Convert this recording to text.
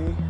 me.